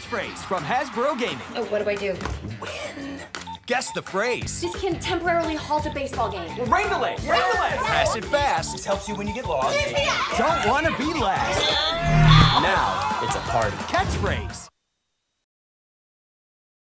catchphrase from Hasbro Gaming. Oh, what do I do? Win. Guess the phrase. This can temporarily halt a baseball game. Ring the leg. Ring. Pass it fast. This helps you when you get lost. Don't want to be last. Uh, now, uh. It's a party. catchphrase.